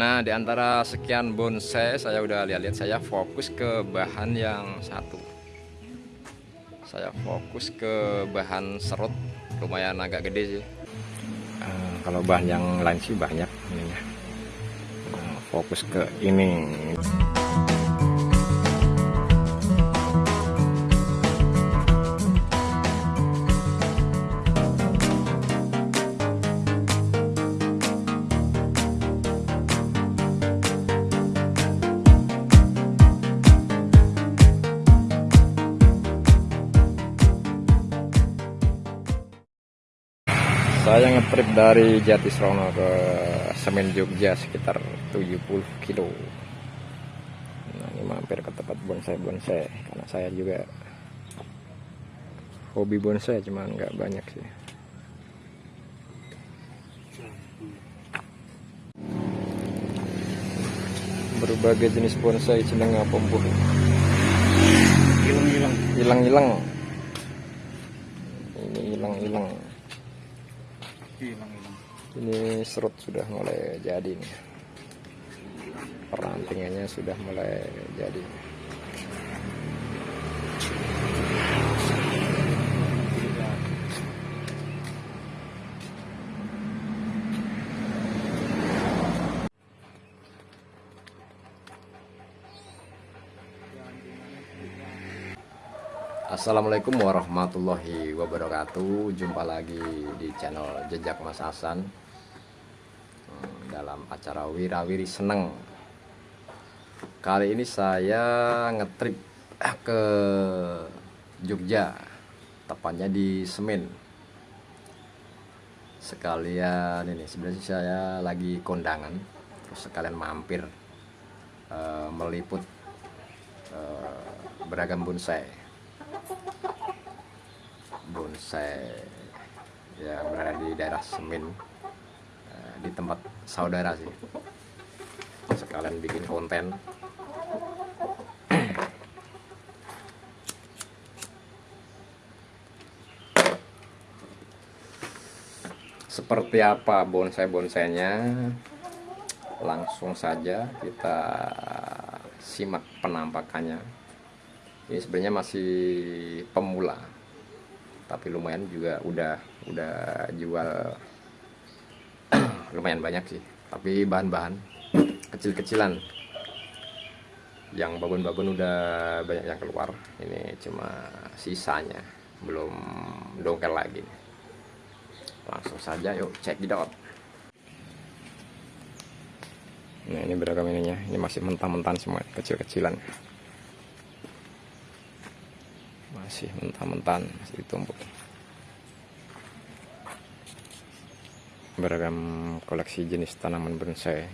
Nah, di antara sekian bonsai saya udah lihat-lihat saya fokus ke bahan yang satu. Saya fokus ke bahan serut lumayan agak gede sih. Uh, kalau bahan yang lain sih banyak ininya. Uh, fokus ke ini. Saya ngetrip dari Jatisrono ke Semen Jogja sekitar 70 kilo. Nah ini mampir ke tempat bonsai-bonsai karena saya juga hobi bonsai cuman nggak banyak sih. Berbagai jenis bonsai jeneng apa hilang-hilang. Hilang-hilang. Ini hilang-hilang ini serut sudah mulai jadi nih. Perantingannya sudah mulai jadi Assalamualaikum warahmatullahi wabarakatuh. Jumpa lagi di channel Jejak Mas Hasan. Hmm, Dalam acara Wirawiri Seneng. Kali ini saya ngetrip ke Jogja Tepatnya di Semen. Sekalian ini sebenarnya saya lagi kondangan Terus sekalian mampir uh, Meliput uh, beragam bonsai bonsai. Yang berada di daerah Semin. Eh, di tempat saudara sih. Sekalian bikin konten. Seperti apa bonsai-bonsainya? Langsung saja kita simak penampakannya ini sebenarnya masih pemula tapi lumayan juga udah udah jual lumayan banyak sih. Tapi bahan-bahan kecil-kecilan yang babon-babon udah banyak yang keluar. Ini cuma sisanya belum dongkel lagi. Langsung saja yuk cek out. Nah ini beragam ininya. Ini masih mentah-mentah semua kecil-kecilan masih mentah-mentah masih ditumpuk. Beragam koleksi jenis tanaman bonsai.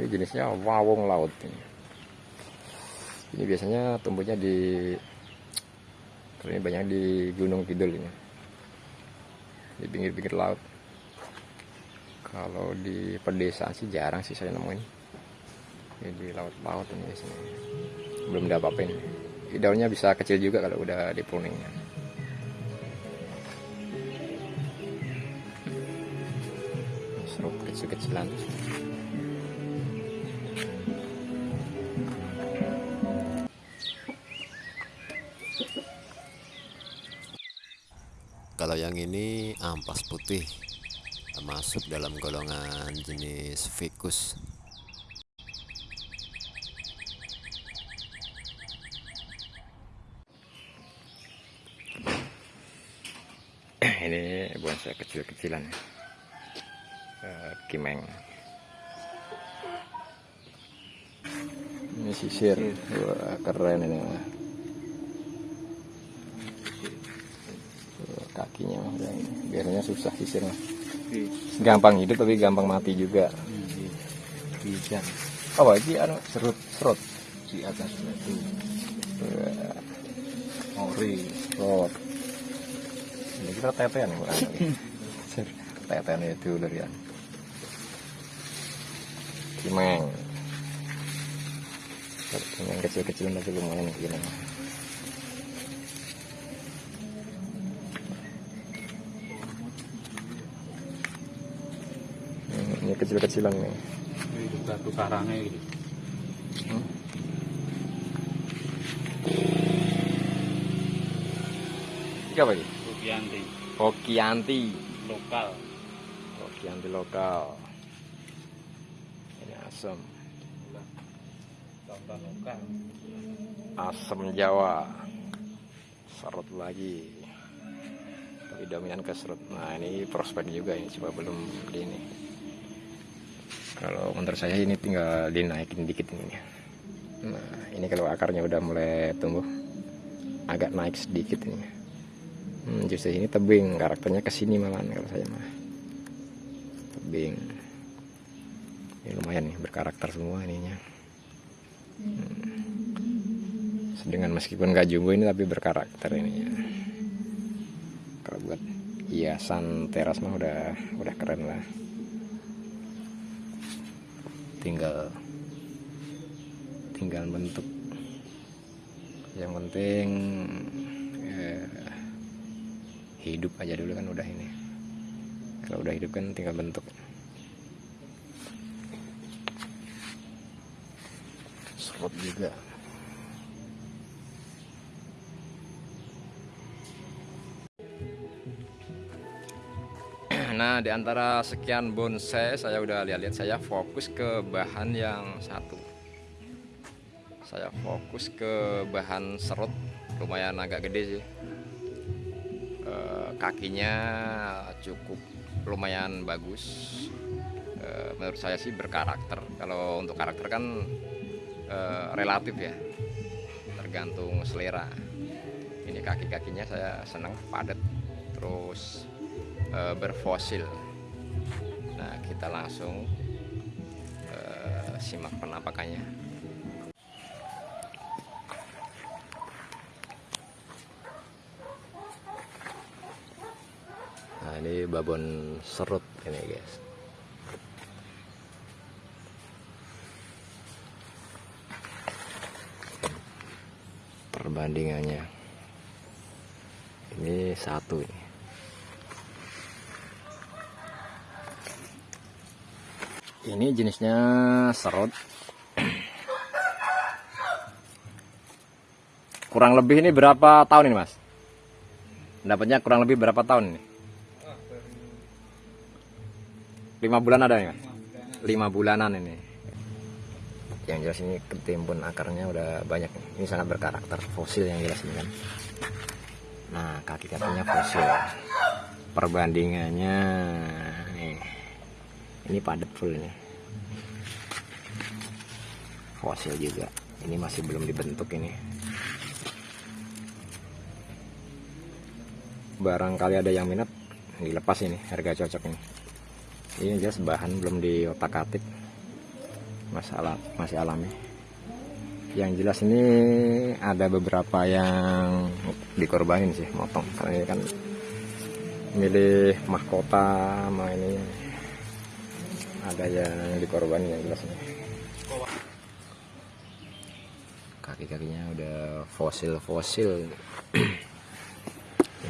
Ini jenisnya wawong laut ini, ini biasanya tumbuhnya di ini banyak di gunung kidul ini. Di pinggir-pinggir laut kalau di pedesaan sih jarang sih saya nemuin. Ini di laut-laut ini biasanya belum ada apa-apain daunnya bisa kecil juga kalau udah di pruningnya serut kecil-kecilan. Kalau yang ini ampas putih masuk dalam golongan jenis ficus ini bonsai kecil-kecilan uh, kimeng. Ini sisir. Wah, keren ini kakinya biasanya susah sisirnya gampang hidup tapi gampang mati juga. Bisa oh ini anu serut serut. Di atas itu. Ori serut. Ini kita tetean ya tetean itu ya kimeng yang kecil-kecilan tapi lumayan gini kecil-kecilan nih. Itu batu karangnya gitu. ini. Apa ini? Rupianti Hokianti lokal. Hokianti lokal. Ini asam. Lokal. asam Jawa. Serut lagi. Tapi dominan ke serut. Nah ini prospek juga ini coba belum di ini kalau menurut saya ini tinggal dinaikin dikit ini. Nah ini kalau akarnya udah mulai tumbuh agak naik sedikit ini. Hmm, justru ini tebing karakternya ke sini malahan kalau saya mah. Tebing. Ini lumayan nih berkarakter semua ininya. Dengan meskipun gak jumbo ini tapi berkarakter ini ya. kalau buat hiasan teras mah udah udah keren lah tinggal tinggal bentuk. Yang penting eh, hidup aja dulu kan udah ini. Kalau udah hidup kan tinggal bentuk. Serut juga Nah, di antara sekian bonsai saya udah lihat-lihat saya fokus ke bahan yang satu. Saya fokus ke bahan serut lumayan agak gede sih. Eh, kakinya cukup lumayan bagus. Eh, menurut saya sih berkarakter. Kalau untuk karakter kan eh, relatif ya, tergantung selera. Ini kaki-kakinya saya senang padat, terus uh, berfosil. Nah, kita langsung uh, simak penampakannya. Nah, ini babon serut ini, guys. Perbandingannya. Ini satu ini. Ini jenisnya serut. Kurang lebih ini berapa tahun ini mas? Dapatnya kurang lebih berapa tahun ini? Lima bulan ada ya lima bulanan ini. Yang jelas ini ketimbun akarnya udah banyak. Ini sangat berkarakter fosil yang jelas ini kan? Nah kaki kakinya fosil. Perbandingannya ini padat full ini. Fosil juga. Ini masih belum dibentuk ini. Barangkali ada yang minat dilepas ini harga cocok ini. Ini jelas bahan belum di otak atik. Masalah masih alami. Yang jelas ini ada beberapa yang dikorbanin sih motong. Karena ini kan milih mahkota sama ini ada yang dikorbanin yang jelas. Kaki-kakinya udah fosil-fosil.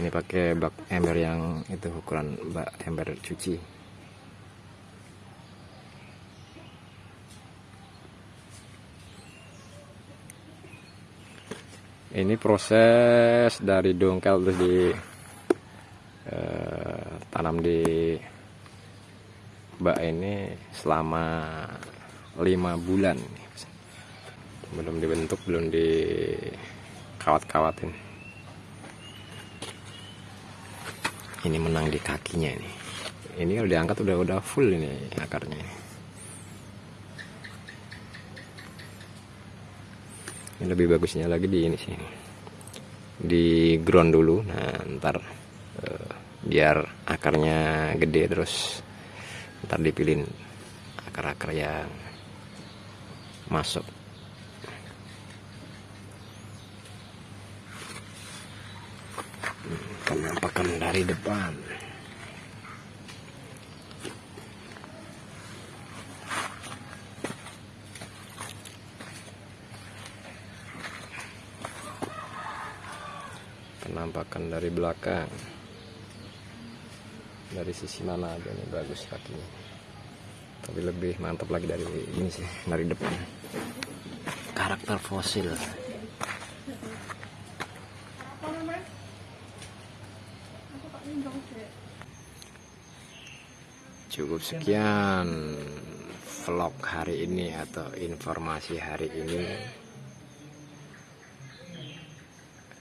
Ini pakai bak ember yang itu ukuran bak ember cuci. Ini proses dari dongkel terus di eh, tanam di bak ini selama lima bulan belum dibentuk belum di kawat-kawatin ini menang di kakinya ini. Ini kalau diangkat udah udah full ini akarnya ini lebih bagusnya lagi di ini sih. Di ground dulu. Nah ntar eh, biar akarnya gede terus ntar dipilih akar-akar yang masuk. Penampakan dari depan. Penampakan dari belakang dari sisi mana aja nih bagus kakinya? Tapi lebih mantap lagi dari ini sih dari depan karakter fosil. Cukup sekian vlog hari ini atau informasi hari ini.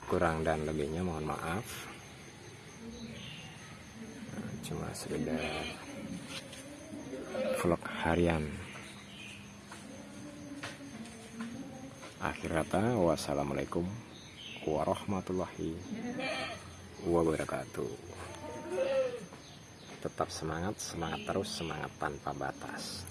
Kurang dan lebihnya mohon maaf cuma sekedar vlog harian. Akhir kata wassalamualaikum warahmatullahi wabarakatuh. Tetap semangat semangat terus semangat tanpa batas